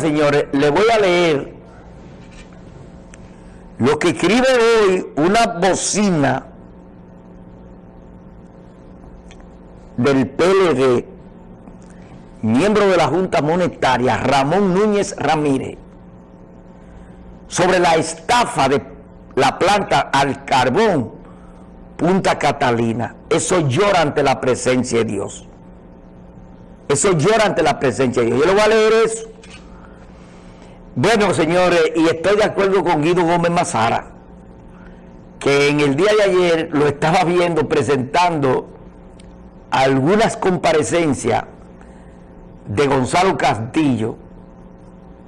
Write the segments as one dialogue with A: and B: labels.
A: señores, le voy a leer lo que escribe hoy una bocina del PLD, miembro de la Junta Monetaria, Ramón Núñez Ramírez, sobre la estafa de la planta al carbón Punta Catalina. Eso llora ante la presencia de Dios. Eso llora ante la presencia de Dios. Yo le voy a leer eso bueno, señores, y estoy de acuerdo con Guido Gómez Mazara, que en el día de ayer lo estaba viendo presentando algunas comparecencias de Gonzalo Castillo,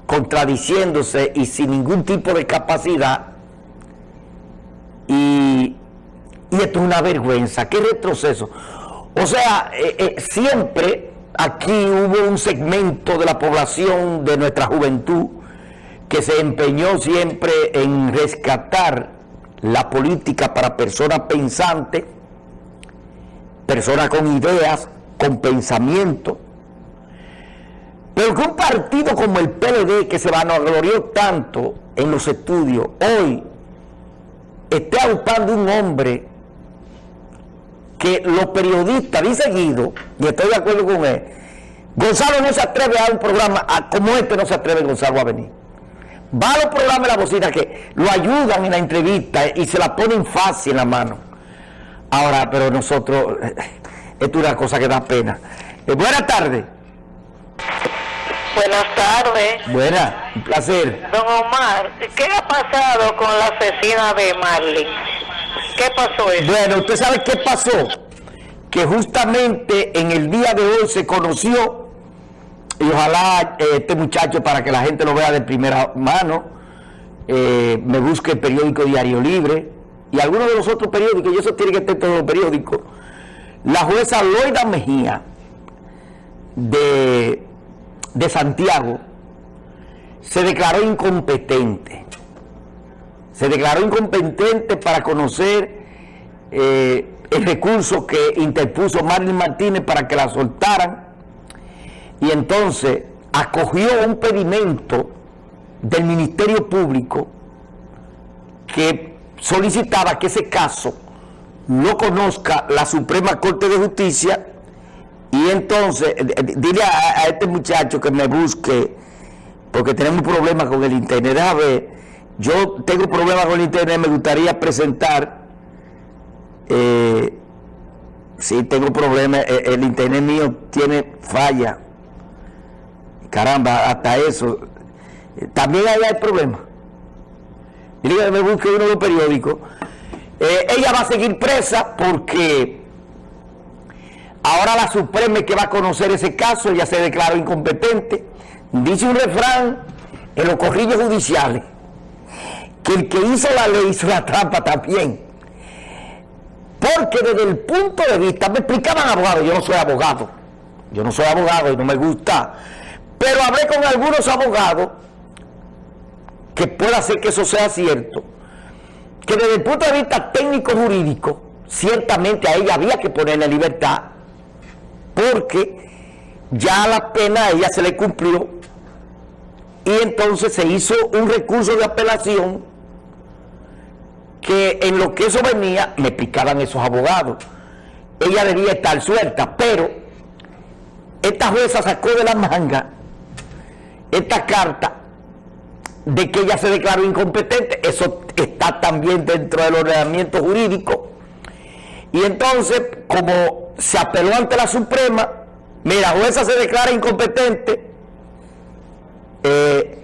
A: contradiciéndose y sin ningún tipo de capacidad, y, esto es una vergüenza, qué retroceso. O sea, eh, eh, siempre aquí hubo un segmento de la población, de nuestra juventud, que se empeñó siempre en rescatar la política para personas pensantes, personas con ideas, con pensamiento, pero que un partido como el PLD, que se vanaglorió tanto en los estudios, hoy esté ocupando un hombre que los periodistas, dice Guido, y estoy de acuerdo con él, Gonzalo no se atreve a un programa como este, no se atreve Gonzalo a venir va a los programas de la bocina que lo ayudan en la entrevista y se la ponen fácil en la mano. Ahora, pero nosotros, esto es una cosa que da pena. Eh, buenas tardes.
B: Buenas tardes.
A: Buenas, un placer.
B: Don Omar, ¿qué ha pasado con la asesina de Marley? ¿Qué pasó eso?
A: Bueno, usted sabe qué pasó. Que justamente en el día de hoy se conoció y ojalá eh, este muchacho, para que la gente lo vea de primera mano, eh, me busque el periódico Diario Libre y algunos de los otros periódicos, y eso tiene que estar en todos los periódicos. La jueza Loida Mejía de, de Santiago se declaró incompetente. Se declaró incompetente para conocer eh, el recurso que interpuso Marilyn Martínez para que la soltaran y entonces acogió un pedimento del Ministerio Público que solicitaba que ese caso lo conozca la Suprema Corte de Justicia y entonces eh, eh, dile a, este muchacho que me busque porque tenemos problemas con el internet. A ver, yo tengo problemas con el internet me gustaría presentar eh, si tengo problemas el internet mío tiene falla Caramba, hasta eso. También ahí hay problema. Mire, me busque uno de los periódicos. Eh, ella va a seguir presa porque ahora la Suprema que va a conocer ese caso, ella se declaró incompetente. Dice un refrán en los corrillos judiciales que el que hizo la ley hizo la trampa también. Porque desde el punto de vista, me explicaban abogados, yo no soy abogado, yo no soy abogado y no me gusta pero hablé con algunos abogados que pueda ser que eso sea cierto, que desde el punto de vista técnico-jurídico, ciertamente a ella había que ponerle libertad, porque ya la pena a ella se le cumplió, y entonces se hizo un recurso de apelación que en lo que eso venía, me picaban esos abogados. Ella debía estar suelta, pero esta jueza sacó de la manga esta carta de que ella se declaró incompetente, eso está también dentro del ordenamiento jurídico. Y entonces, como se apeló ante la Suprema, mira, jueza se declara incompetente, eh,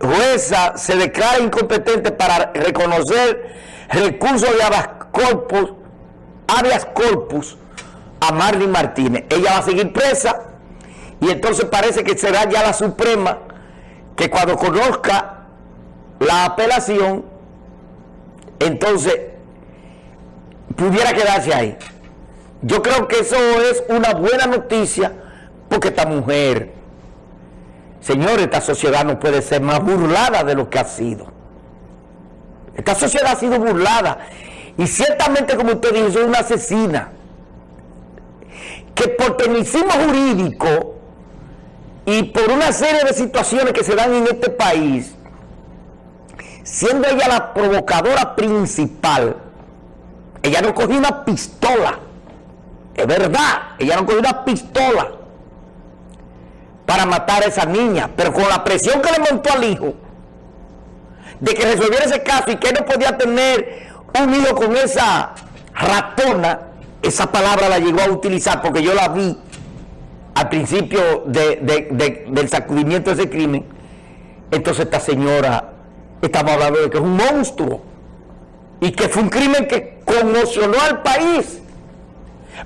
A: jueza se declara incompetente para reconocer recursos de habeas corpus, corpus a Marlene Martínez. Ella va a seguir presa y entonces parece que será ya la Suprema que cuando conozca la apelación, entonces pudiera quedarse ahí. Yo creo que eso es una buena noticia porque esta mujer, señores, esta sociedad no puede ser más burlada de lo que ha sido. Esta sociedad ha sido burlada y ciertamente como usted dijo, es una asesina que por tecnicismo jurídico y por una serie de situaciones que se dan en este país, siendo ella la provocadora principal, ella no cogió una pistola, es verdad, ella no cogió una pistola para matar a esa niña, pero con la presión que le montó al hijo, de que resolviera ese caso y que no podía tener un hijo con esa ratona, esa palabra la llegó a utilizar porque yo la vi al principio del sacudimiento de ese crimen, entonces esta señora, estamos hablando de que es un monstruo y que fue un crimen que conmocionó al país.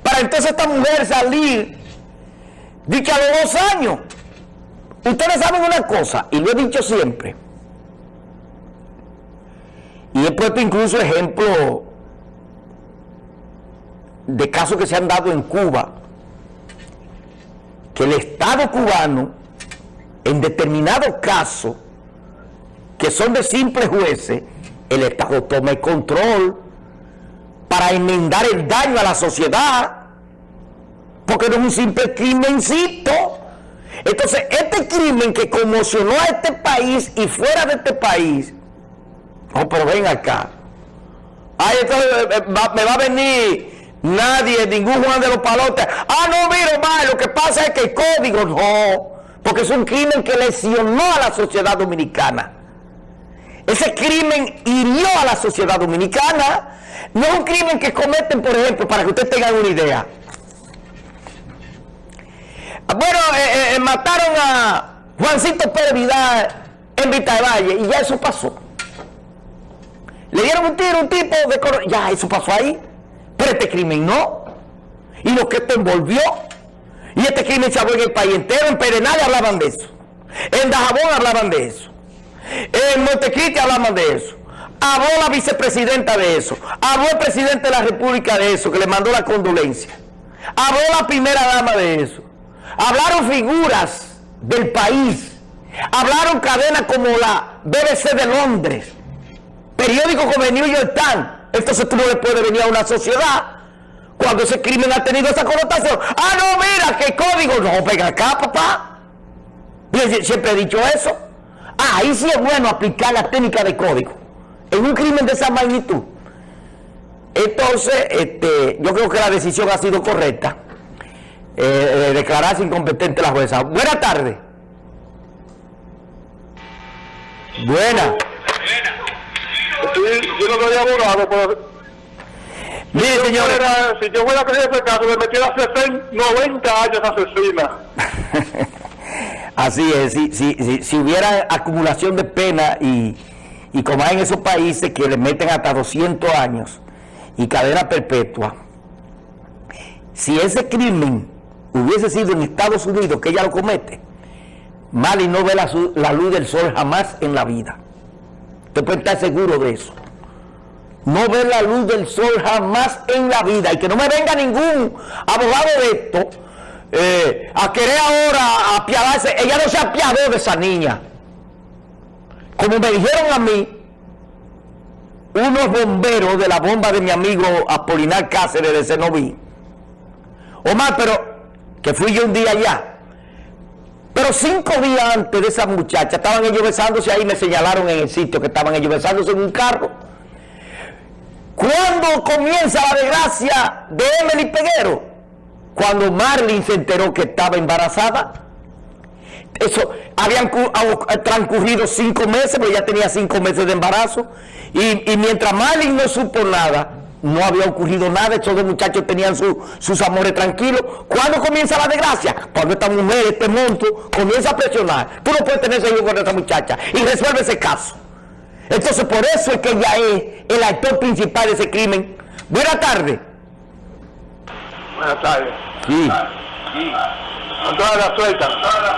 A: Para entonces esta mujer salir, dicha a los dos años. Ustedes saben una cosa, y lo he dicho siempre, y he puesto incluso ejemplo de casos que se han dado en Cuba, que el Estado cubano, en determinados casos, que son de simples jueces, el Estado toma el control para enmendar el daño a la sociedad, porque no es un simple crimencito. Entonces, este crimen que conmocionó a este país y fuera de este país, no, pero ven acá. Ay, entonces eh, eh, me va a venir Nadie, ningún Juan de los Palotes. Ah, no, mira, mal, lo que pasa es que el código no, porque es un crimen que lesionó a la sociedad dominicana. Ese crimen hirió a la sociedad dominicana. No es un crimen que cometen, por ejemplo, para que ustedes tengan una idea. Bueno, eh, eh, mataron a Juancito Pérez Vidal en Vita de Valle y ya eso pasó. Le dieron un tiro, un tipo de... Ya, eso pasó ahí. Pero este crimen no. Y lo que esto envolvió. Y este crimen se habló en el país entero. En Perenal hablaban de eso. En Dajabón hablaban de eso. En Montecristi hablaban de eso. Habló la vicepresidenta de eso. Habló el presidente de la República de eso, que le mandó la condolencia. Habló la primera dama de eso. Hablaron figuras del país. Hablaron cadenas como la BBC de Londres. Periódicos como el New York Times entonces tú no le puedes venir a una sociedad cuando ese crimen ha tenido esa connotación. Ah, no, mira, qué código. No, venga acá, papá. Siempre he dicho eso. Ah, ahí sí es bueno aplicar la técnica de código. En un crimen de esa magnitud. Entonces, este, yo creo que la decisión ha sido correcta. Eh, declararse incompetente la jueza. Buena tarde. Buena
C: yo no soy abogado, pero...
A: Mire,
C: si
A: señor.
C: Fuera, si yo fuera a creer ese caso, me metiera 60, 90 años asesina.
A: Así es, si, si, si, hubiera acumulación de pena y, y como hay en esos países que le meten hasta 200 años y cadena perpetua, si ese crimen hubiese sido en Estados Unidos, que ella lo comete, Mali no ve la, la luz del sol jamás en la vida. Usted puede estar seguro de eso. No ve la luz del sol jamás en la vida. Y que no me venga ningún abogado de esto eh, a querer ahora apiadarse. Ella no se apiadó de esa niña. Como me dijeron a mí, unos bomberos de la bomba de mi amigo Apolinar Cáceres de Cenoví. Omar, pero que fui yo un día allá pero cinco días antes de esa muchacha, estaban ellos besándose ahí, me señalaron en el sitio que estaban ellos besándose en un carro. ¿Cuándo comienza la desgracia de Emily Peguero? Cuando Marlene se enteró que estaba embarazada. Eso, habían transcurrido cinco meses, pero ya tenía cinco meses de embarazo. Y, mientras Marlene no supo nada, no había ocurrido nada, estos dos muchachos tenían sus amores tranquilos. ¿Cuándo comienza la desgracia? Cuando esta mujer, este monstruo, comienza a presionar. Tú no puedes tener hijo con esta muchacha y resuelve ese caso. Entonces por eso es que ella es el actor principal de ese crimen. Buenas tardes.
C: Buenas tardes.
A: Sí.
C: Sí. Con toda la suelta.